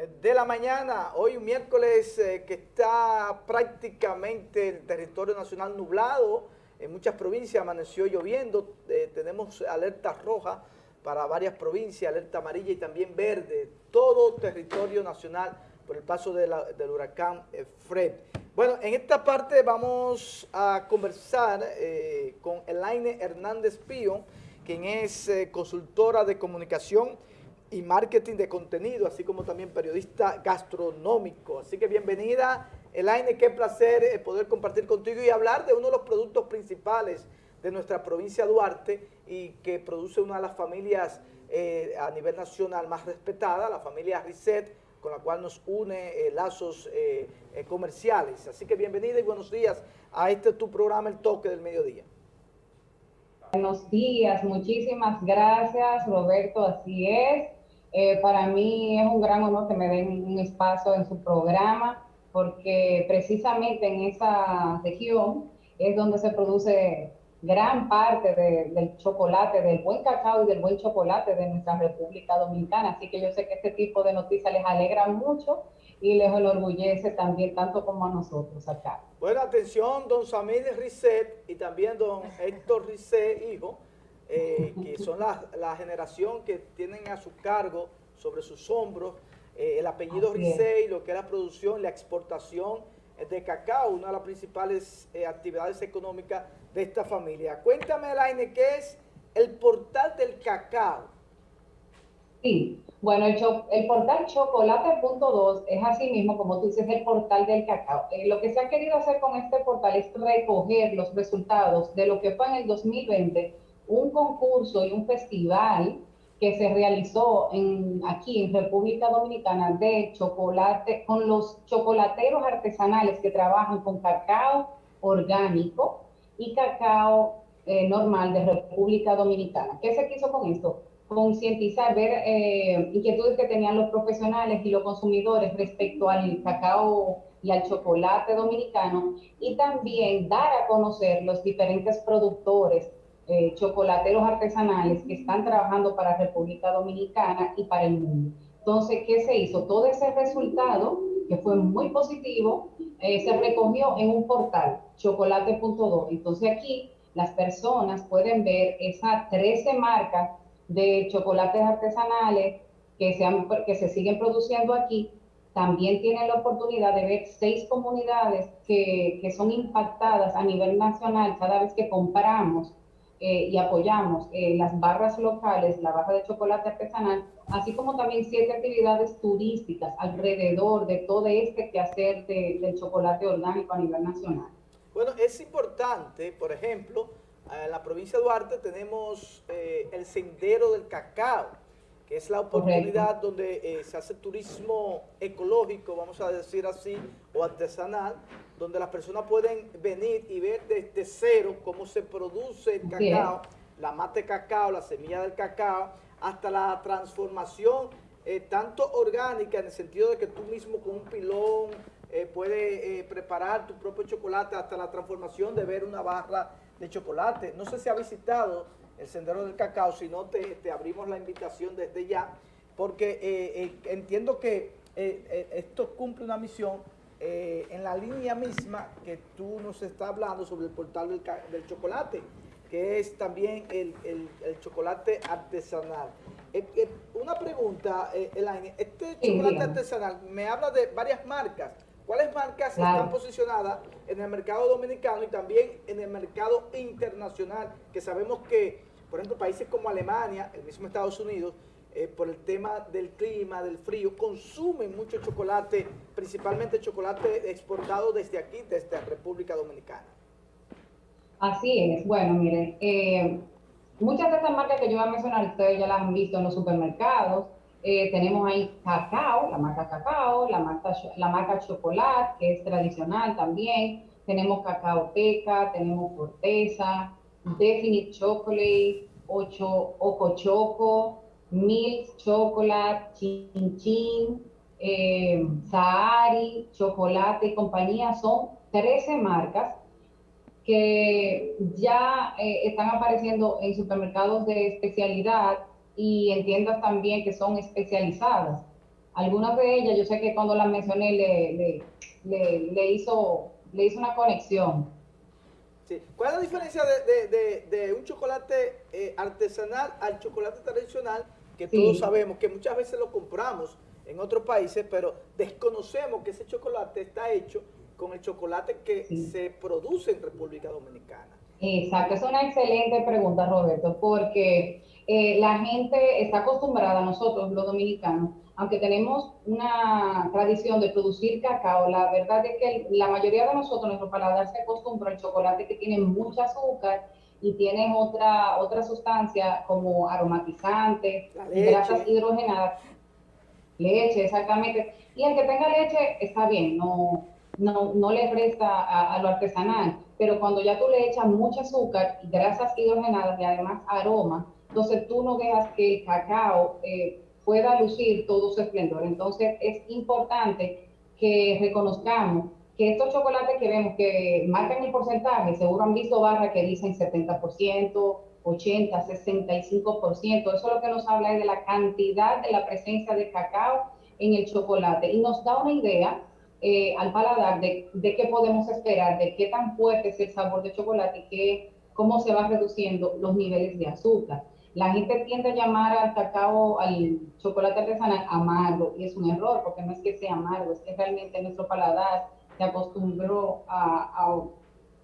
eh, de la mañana, hoy un miércoles eh, que está prácticamente el territorio nacional nublado, en muchas provincias amaneció lloviendo, eh, tenemos alerta roja para varias provincias, alerta amarilla y también verde, todo territorio nacional por el paso del huracán Fred. Bueno, en esta parte vamos a conversar con Elaine Hernández Pío, quien es consultora de comunicación y marketing de contenido, así como también periodista gastronómico. Así que bienvenida, Elaine, qué placer eh, poder compartir contigo y hablar de uno de los productos principales de nuestra provincia Duarte y que produce una de las familias eh, a nivel nacional más respetada, la familia Risset, con la cual nos une eh, lazos comerciales. Así que bienvenida y buenos días a este tu programa, El Toque del Mediodía. Buenos días, muchísimas gracias Roberto, así es. Eh, para mí es un gran honor que me den un espacio en su programa, porque precisamente en esa región es donde se produce gran parte del chocolate, del buen cacao y del buen chocolate de nuestra República Dominicana. Así que yo sé que este tipo de noticias les alegra mucho y les enorgullece también, tanto como a nosotros acá. Bueno, atención, don Samir Risset y también don Héctor Risset, hijo, eh, que son la, la, generación que tienen a su cargo, sobre sus hombros, eh, el apellido Risey, lo que es la producción, la exportación de cacao, una de las principales eh, actividades económicas de esta familia. Cuéntame, Elaine, ¿qué es el portal del cacao? Sí, bueno, el, el portal chocolate.2 es así mismo, como tú dices, el portal del cacao. lo que se ha querido hacer con este portal es recoger los resultados de lo que fue en el 2020 un concurso y un festival que se realizó en, aquí en República Dominicana de chocolate, con los chocolateros artesanales que trabajan con cacao orgánico y cacao eh, normal de República Dominicana. ¿Qué se quiso con esto? Concientizar, ver eh, inquietudes que tenían los profesionales y los consumidores respecto al cacao y al chocolate dominicano y también dar a conocer los diferentes productores eh, chocolateros artesanales que están trabajando para República Dominicana y para el mundo. Entonces, ¿qué se hizo? Todo ese resultado, que fue muy positivo, eh, se recogió en un portal, chocolate.do. Entonces aquí las personas pueden ver esas 13 marcas de chocolates artesanales que se, siguen produciendo aquí. También tienen la oportunidad de ver seis comunidades que, que son impactadas a nivel nacional cada vez que compramos eh, y apoyamos eh, las barras locales, la barra de chocolate artesanal, así como también siete actividades turísticas alrededor de todo este quehacer de, del chocolate orgánico a nivel nacional. Bueno, es importante, por ejemplo, en la provincia de Duarte tenemos eh, el Sendero del Cacao, que es la oportunidad donde se hace turismo ecológico, vamos a decir así, o artesanal, donde las personas pueden venir y ver desde cero cómo se produce el cacao, la mate cacao, la semilla del cacao, hasta la transformación eh, tanto orgánica en el sentido de que tú mismo con un pilón eh, puedes eh, preparar tu propio chocolate hasta la transformación de ver una barra de chocolate. No sé si ha visitado el Sendero del Cacao, si no te, te abrimos la invitación desde ya, porque entiendo que esto cumple una misión eh, en la línea misma que tú nos estás hablando sobre el portal del, chocolate, que es también el, chocolate artesanal. Eh, eh, una pregunta, Elaine, este chocolate artesanal me habla de varias marcas. ¿Cuáles marcas están posicionadas en el mercado dominicano y también en el mercado internacional? Que sabemos que, por ejemplo, países como Alemania, el mismo Estados Unidos, eh, por el tema del clima, del frío, consumen mucho chocolate, principalmente chocolate exportado desde aquí, desde República Dominicana. Así es. Bueno, miren, eh, muchas de estas marcas que yo voy a mencionar, ustedes ya las han visto en los supermercados. Eh, tenemos ahí cacao, la marca cacao, la marca, la marca chocolate, que es tradicional también. Tenemos cacao teca, tenemos corteza, Definite Chocolate, ocho, Oco Choco, Milk, Chocolate, Chin Chin, eh, Sahari, Chocolate y compañía, son 13 marcas que ya eh, están apareciendo en supermercados de especialidad y en tiendas también que son especializadas. Algunas de ellas, yo sé que cuando las mencioné le, le, le hizo una conexión. Sí. ¿Cuál es la diferencia de, de, de, un chocolate eh, artesanal al chocolate tradicional? Que todos sabemos que muchas veces lo compramos en otros países, pero desconocemos que ese chocolate está hecho con el chocolate que se produce en República Dominicana. Exacto, es una excelente pregunta, Roberto, porque eh, la gente está acostumbrada, nosotros los dominicanos, aunque tenemos una tradición de producir cacao, la verdad es que la mayoría de nosotros, nuestro paladar se acostumbra al chocolate que tiene mucha azúcar y tiene otra, otra sustancia como aromatizante, grasas hidrogenadas, leche, exactamente. Y el que tenga leche está bien, no, no, no le resta a, lo artesanal, pero cuando ya tú le echas mucho azúcar, grasas hidrogenadas y además aroma, entonces tú no dejas que el cacao eh, pueda lucir todo su esplendor. Entonces es importante que reconozcamos que estos chocolates que vemos que marcan el porcentaje, seguro han visto barras que dicen 70%, 80, 65%. Eso es lo que nos habla de la cantidad de la presencia de cacao en el chocolate y nos da una idea eh, al paladar de, de, qué podemos esperar, de qué tan fuerte es el sabor de chocolate y qué, cómo se va reduciendo los niveles de azúcar. La gente tiende a llamar al cacao, al chocolate artesanal amargo y es un error porque no es que sea amargo, es que realmente nuestro paladar se acostumbró a,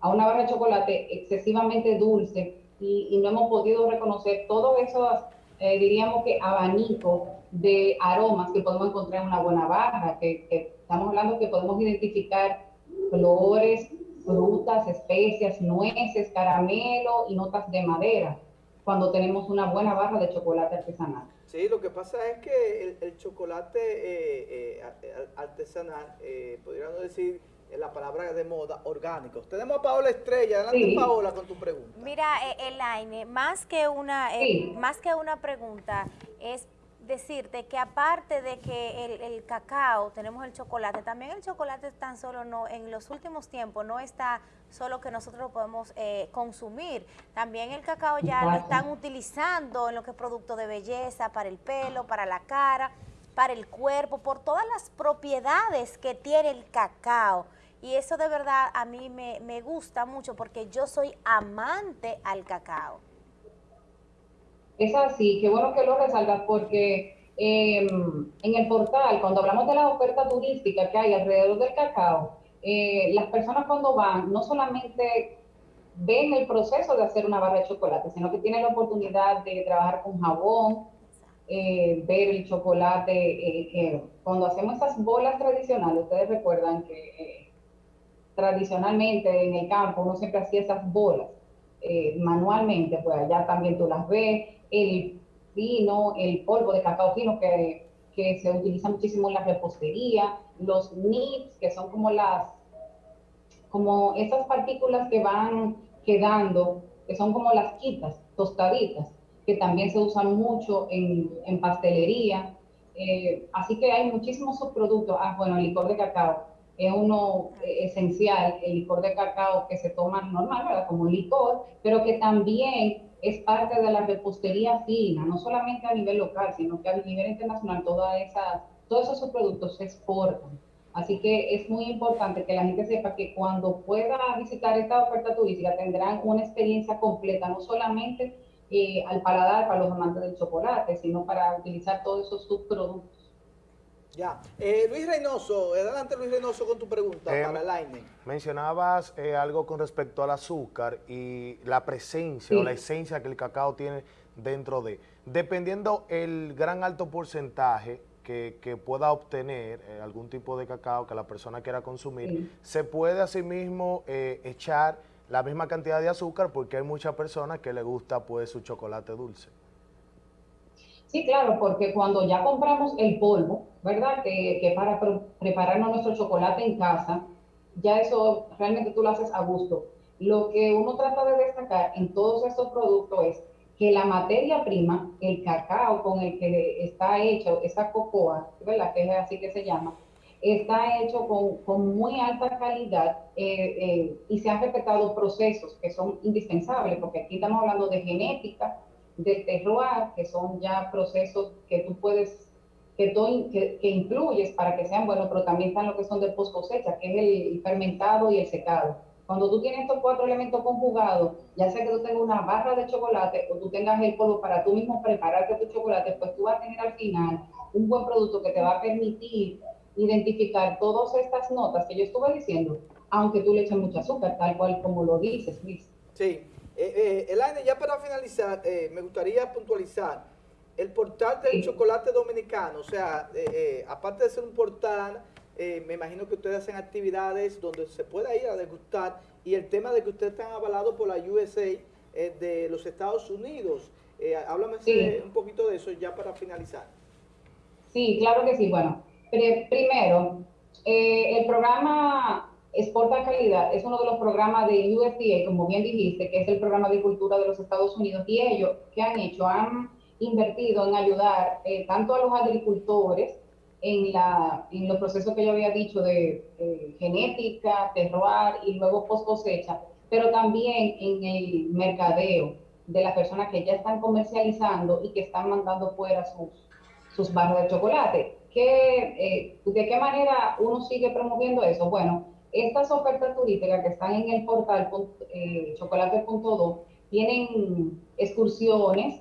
a, una barra de chocolate excesivamente dulce y, no hemos podido reconocer todos esos, eh, diríamos que abanico de aromas que podemos encontrar en una buena barra, que Estamos hablando que podemos identificar flores, frutas, especias, nueces, caramelo y notas de madera cuando tenemos una buena barra de chocolate artesanal. Sí, lo que pasa es que el, chocolate eh, eh, artesanal, eh, podríamos decir la palabra de moda, orgánicos. Tenemos a Paola Estrella. Adelante, Paola, con tu pregunta. Mira, Elaine, más que una, más que una pregunta, es decirte que aparte de que el, cacao, tenemos el chocolate, también el chocolate tan solo no, en los últimos tiempos no está solo que nosotros lo podemos eh, consumir, también el cacao ya lo están utilizando en lo que es producto de belleza, para el pelo, para la cara, para el cuerpo, por todas las propiedades que tiene el cacao. Y eso de verdad a mí me, me gusta mucho porque yo soy amante al cacao. Es así, qué bueno que lo resaltas porque em, en el portal, cuando hablamos de la oferta turística que hay alrededor del cacao, eh, las personas cuando van no solamente ven el proceso de hacer una barra de chocolate, sino que tienen la oportunidad de trabajar con jabón, eh, ver el chocolate. Eh, cuando hacemos esas bolas tradicionales, ustedes recuerdan que tradicionalmente en el campo uno siempre hacía esas bolas manualmente, pues allá también tú las ves el vino, el polvo de cacao fino que, que se utiliza muchísimo en la repostería, los nibs, que son como las, como esas partículas que van quedando, que son como las quitas, tostaditas, que también se usan mucho en, en pastelería. Eh, así que hay muchísimos subproductos. Ah, bueno, el licor de cacao es uno eh, esencial, el licor de cacao que se toma normal, ¿verdad? Como licor, pero que también es parte de la repostería fina, no solamente a nivel local, sino que a nivel internacional todos esos productos se exportan. Así que es muy importante que la gente sepa que cuando pueda visitar esta oferta turística tendrán una experiencia completa, no solamente eh, al paladar para los amantes del chocolate, sino para utilizar todos esos subproductos. Ya. Eh, Luis Reynoso, adelante Luis Reynoso con tu pregunta eh, para Laine. Mencionabas eh, algo con respecto al azúcar y la presencia o la esencia que el cacao tiene dentro de. Dependiendo el gran alto porcentaje que, pueda obtener algún tipo de cacao que la persona quiera consumir, se puede asimismo echar la misma cantidad de azúcar porque hay muchas personas que le gusta pues su chocolate dulce. Sí, claro, porque cuando ya compramos el polvo, ¿verdad? Que, que para prepararnos nuestro chocolate en casa, ya eso realmente tú lo haces a gusto. Lo que uno trata de destacar en todos estos productos es que la materia prima, el cacao con el que está hecho, esa cocoa, ¿verdad? Que es así que se llama, está hecho con, con muy alta calidad eh, eh, y se han respetado procesos que son indispensables, porque aquí estamos hablando de genética, de terroir, que son ya procesos que tú puedes que, que, incluyes para que sean buenos, pero también están lo que son de post cosecha, que es el fermentado y el secado. Cuando tú tienes estos cuatro elementos conjugados, ya sea que tú tengas una barra de chocolate o tú tengas el polvo para tú mismo prepararte tu chocolate, pues tú vas a tener al final un buen producto que te va a permitir identificar todas estas notas que yo estuve diciendo, aunque tú le eches mucho azúcar, tal cual como lo dices, Luis. Sí. Eh, eh, Elaine, ya para finalizar, eh, me gustaría puntualizar el portal del chocolate dominicano, o sea, eh, eh, aparte de ser un portal, me imagino que ustedes hacen actividades donde se pueda ir a degustar y el tema de que ustedes están avalados por la USA de los Estados Unidos. háblame un poquito de eso ya para finalizar. Sí, claro que sí. Bueno, primero, el programa Exporta Calidad es uno de los programas de USDA, como bien dijiste, que es el programa de cultura de los Estados Unidos, y ellos, ¿qué han hecho? Han invertido en ayudar eh, tanto a los agricultores en, los procesos que yo había dicho de genética, terroir y luego post cosecha, pero también en el mercadeo de las personas que ya están comercializando y que están mandando fuera sus, sus barras de chocolate. ¿Qué, eh, ¿De qué manera uno sigue promoviendo eso? Bueno, estas ofertas turísticas que están en el portal eh, tienen excursiones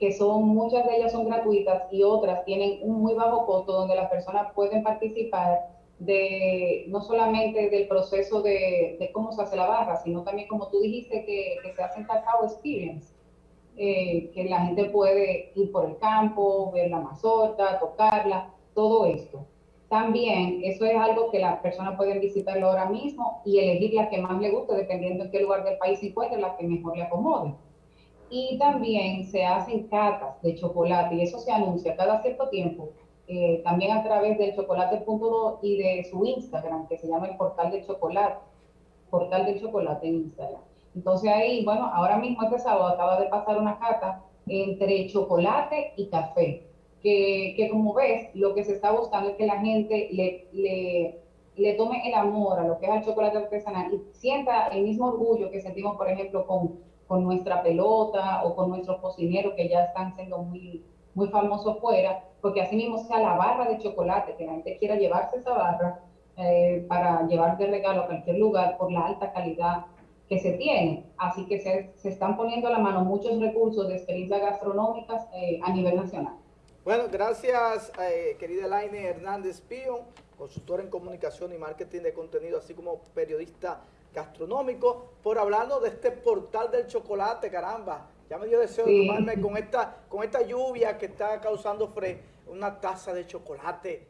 que son muchas de ellas son gratuitas y otras tienen un muy bajo costo donde las personas pueden participar de no solamente del proceso de, cómo se hace la barra, sino también como tú dijiste que, se hace cacao experience, eh, que la gente puede ir por el campo, ver la mazorca, tocarla, todo esto. También eso es algo que las personas pueden visitarlo ahora mismo y elegir la que más le guste, dependiendo en qué lugar del país se encuentre, la que mejor le acomode. Y también se hacen catas de chocolate y eso se anuncia cada cierto tiempo, eh, también a través del chocolate.do y de su Instagram, que se llama el portal del chocolate, portal del chocolate en Instagram. Entonces ahí, bueno, ahora mismo este sábado acaba de pasar una cata entre chocolate y café que, como ves, lo que se está buscando es que la gente le, le, le, tome el amor a lo que es el chocolate artesanal y sienta el mismo orgullo que sentimos, por ejemplo, con, con nuestra pelota o con nuestros cocineros que ya están siendo muy, muy famosos fuera, porque así mismo sea la barra de chocolate, que la gente quiera llevarse esa barra eh, para llevar de regalo a cualquier lugar por la alta calidad que se tiene. Así que se, se están poniendo a la mano muchos recursos de experiencias gastronómicas eh, a nivel nacional. Bueno, gracias, eh, querida Laine Hernández Pío, consultora en comunicación y marketing de contenido, así como periodista gastronómico, por hablarnos de este portal del chocolate, caramba. Ya me dio deseo de tomarme con esta, con esta lluvia que está causando fre una taza de chocolate